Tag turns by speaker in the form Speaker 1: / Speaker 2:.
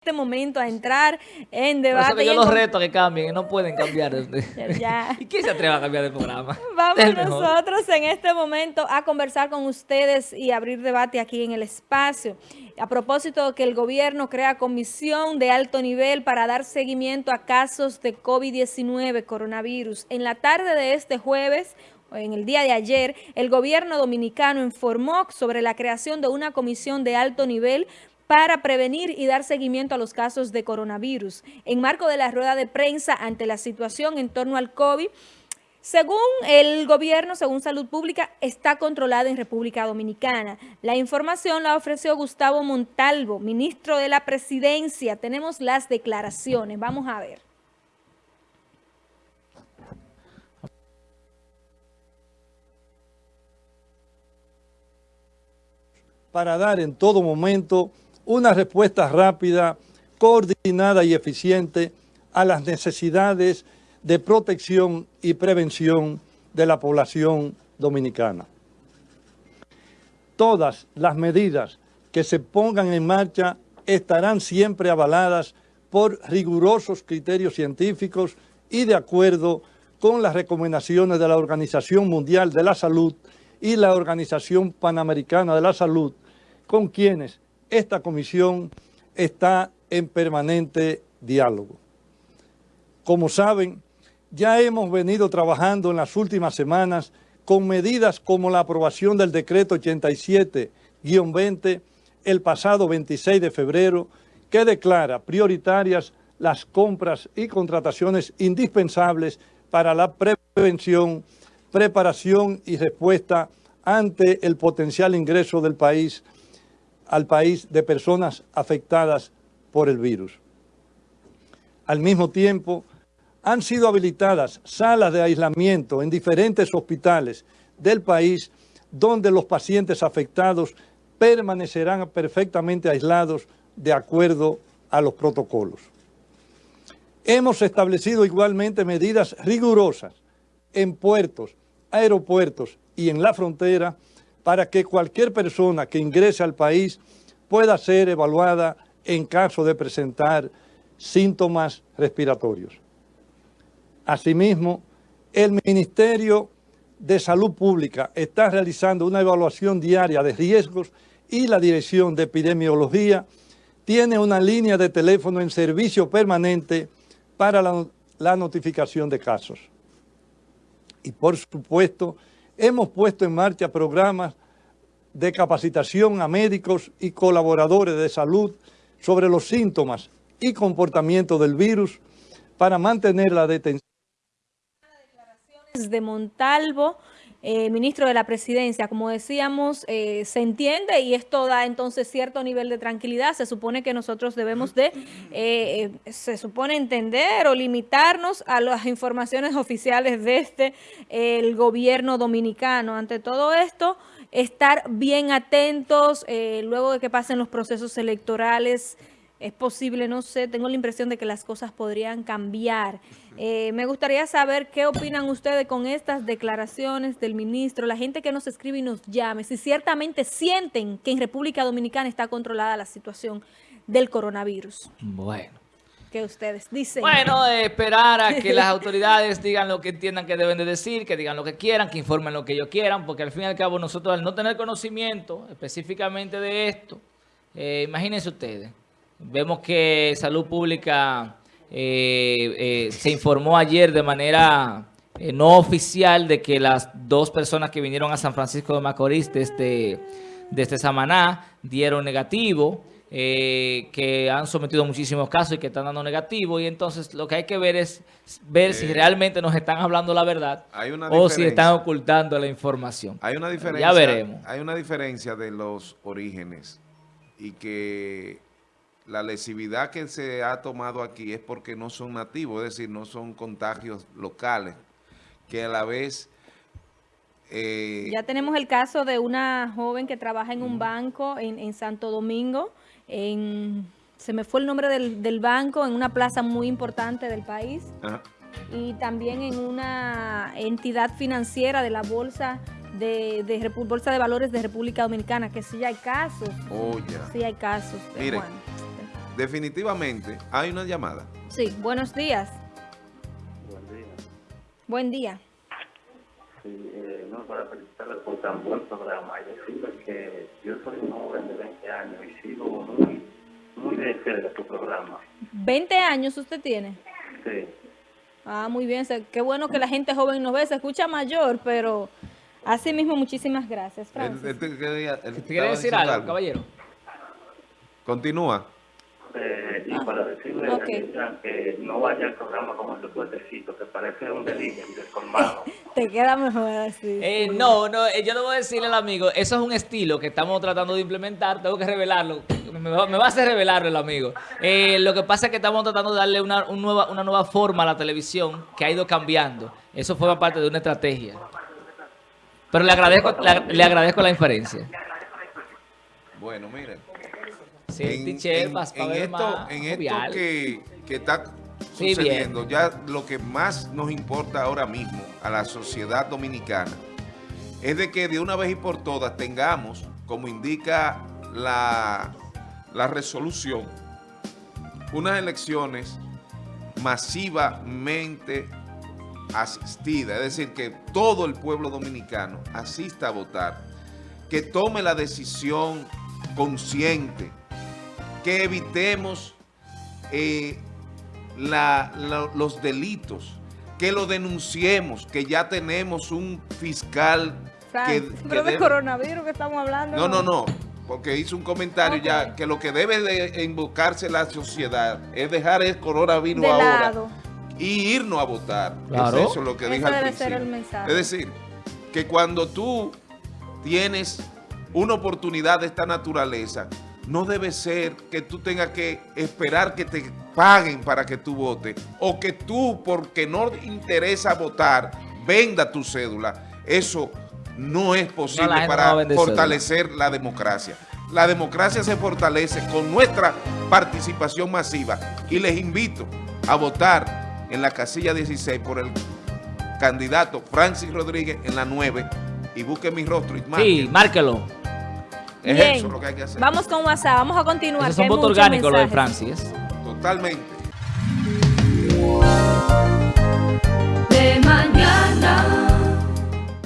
Speaker 1: este momento a entrar en debate.
Speaker 2: yo los reto que cambien no pueden cambiar. ¿Y quién se atreve a cambiar de programa?
Speaker 1: Vamos nosotros en este momento a conversar con ustedes y abrir debate aquí en el espacio. A propósito de que el gobierno crea comisión de alto nivel para dar seguimiento a casos de COVID-19, coronavirus. En la tarde de este jueves, en el día de ayer, el gobierno dominicano informó sobre la creación de una comisión de alto nivel para prevenir y dar seguimiento a los casos de coronavirus. En marco de la rueda de prensa ante la situación en torno al COVID, según el gobierno, según Salud Pública, está controlada en República Dominicana. La información la ofreció Gustavo Montalvo, ministro de la Presidencia. Tenemos las declaraciones. Vamos a ver.
Speaker 3: Para dar en todo momento una respuesta rápida, coordinada y eficiente a las necesidades de protección y prevención de la población dominicana. Todas las medidas que se pongan en marcha estarán siempre avaladas por rigurosos criterios científicos y de acuerdo con las recomendaciones de la Organización Mundial de la Salud y la Organización Panamericana de la Salud, con quienes esta comisión está en permanente diálogo. Como saben, ya hemos venido trabajando en las últimas semanas con medidas como la aprobación del decreto 87-20 el pasado 26 de febrero, que declara prioritarias las compras y contrataciones indispensables para la prevención, preparación y respuesta ante el potencial ingreso del país al país de personas afectadas por el virus. Al mismo tiempo, han sido habilitadas salas de aislamiento en diferentes hospitales del país donde los pacientes afectados permanecerán perfectamente aislados de acuerdo a los protocolos. Hemos establecido igualmente medidas rigurosas en puertos, aeropuertos y en la frontera para que cualquier persona que ingrese al país pueda ser evaluada en caso de presentar síntomas respiratorios. Asimismo, el Ministerio de Salud Pública está realizando una evaluación diaria de riesgos y la Dirección de Epidemiología tiene una línea de teléfono en servicio permanente para la, notificación de casos. Y por supuesto, hemos puesto en marcha programas de capacitación a médicos y colaboradores de salud sobre los síntomas y comportamiento del virus para mantener la detención.
Speaker 1: De Montalvo, eh, ministro de la Presidencia, como decíamos, eh, se entiende y esto da entonces cierto nivel de tranquilidad. Se supone que nosotros debemos de, eh, se supone entender o limitarnos a las informaciones oficiales de este, el gobierno dominicano. Ante todo esto, estar bien atentos luego de que pasen los procesos electorales, es posible, no sé, tengo la impresión de que las cosas podrían cambiar. Eh, me gustaría saber qué opinan ustedes con estas declaraciones del ministro, la gente que nos escribe y nos llame, si ciertamente sienten que en República Dominicana está controlada la situación del coronavirus.
Speaker 2: Bueno.
Speaker 1: ¿Qué ustedes dicen?
Speaker 2: Bueno, esperar a que las autoridades digan lo que entiendan que deben de decir, que digan lo que quieran, que informen lo que ellos quieran, porque al fin y al cabo nosotros al no tener conocimiento específicamente de esto, eh, imagínense ustedes, Vemos que Salud Pública eh, eh, se informó ayer de manera eh, no oficial de que las dos personas que vinieron a San Francisco de Macorís desde, desde Samaná dieron negativo, que han sometido muchísimos casos y que están dando negativo. Y entonces lo que hay que ver es ver si realmente nos están hablando la verdad o si están ocultando la información.
Speaker 4: Hay una diferencia, ya veremos. Hay una diferencia de los orígenes y que la lesividad que se ha tomado aquí es porque no son nativos, es decir, no son contagios locales, que a la vez...
Speaker 1: Eh, ya tenemos el caso de una joven que trabaja en un banco en, Santo Domingo, en, se me fue el nombre del, banco, en una plaza muy importante del país, y también en una entidad financiera de la Bolsa de, de, Bolsa de Valores de República Dominicana, que sí hay casos.
Speaker 4: Oh,
Speaker 1: Sí hay casos.
Speaker 4: Mire, definitivamente hay una llamada.
Speaker 1: Sí, buenos días.
Speaker 5: Buen día.
Speaker 1: Buen día.
Speaker 5: Sí, eh, no, para felicitarle por tan buen programa y decirle que yo soy un joven de 20 años y sigo muy, muy de cerca tu programa.
Speaker 1: 20 años usted tiene.
Speaker 5: Sí.
Speaker 1: Ah, muy bien. Qué bueno que la gente joven nos ve. Se escucha mayor, pero así mismo muchísimas gracias, Francis.
Speaker 4: te quería- él
Speaker 2: ¿Te
Speaker 4: estaba
Speaker 2: quiere decir algo, caballero?
Speaker 4: Continúa.
Speaker 5: Eh, y para decirle
Speaker 1: ok.
Speaker 5: a que no vaya al programa como ese fuertecito que parece un delivery descolmado.
Speaker 1: Te queda mejor así.
Speaker 2: Eh,
Speaker 1: sí.
Speaker 2: no, no, eh, yo debo decirle al amigo, eso es un estilo que estamos tratando de implementar, tengo que revelarlo, me va, me va a hacer revelarlo el amigo. Eh, lo que pasa es que estamos tratando de darle una, un nueva, una nueva forma a la televisión que ha ido cambiando. Eso forma parte de una estrategia. Pero le agradezco, le, le agradezco la inferencia.
Speaker 4: Bueno, miren.
Speaker 2: Sí,
Speaker 4: en esto, en que, que está
Speaker 2: Sí,
Speaker 4: sucediendo, ya lo que más nos importa ahora mismo a la sociedad dominicana es de que de una vez y por todas tengamos, como indica la, la resolución, unas elecciones masivamente asistidas, es decir, que todo el pueblo dominicano asista a votar, que tome la decisión consciente, que evitemos eh, la- la- los delitos, que lo denunciemos, que ya tenemos un fiscal que,
Speaker 1: pero de coronavirus que estamos hablando.
Speaker 4: no, no, no, porque hizo un comentario ya que lo que debe de invocarse la sociedad es dejar el coronavirus
Speaker 1: De
Speaker 4: ahora
Speaker 1: lado.
Speaker 4: y irnos a votar.
Speaker 2: Claro.
Speaker 4: Es eso lo que
Speaker 1: Ese
Speaker 4: dije al
Speaker 1: debe
Speaker 4: principio.
Speaker 1: ser el mensaje.
Speaker 4: Es decir, que cuando tú tienes una oportunidad de esta naturaleza, no debe ser que tú tengas que esperar que te paguen para que tú votes o que tú, porque no te interesa votar, venda tu cédula. Eso no es posible
Speaker 2: no
Speaker 4: para fortalecer la democracia. La democracia se fortalece con nuestra participación masiva y les invito a votar en la casilla 16 por el candidato Francis Rodríguez en la 9 y busquen mi rostro y
Speaker 2: Sí,
Speaker 4: marquen.
Speaker 2: márquelo.
Speaker 4: Es
Speaker 1: Bien.
Speaker 4: eso lo que hay que hacer.
Speaker 1: Vamos con WhatsApp. Vamos a continuar.
Speaker 2: Eso es un voto orgánico lo de
Speaker 1: mensajes.
Speaker 2: Francis.
Speaker 4: Totalmente.
Speaker 6: de mañana.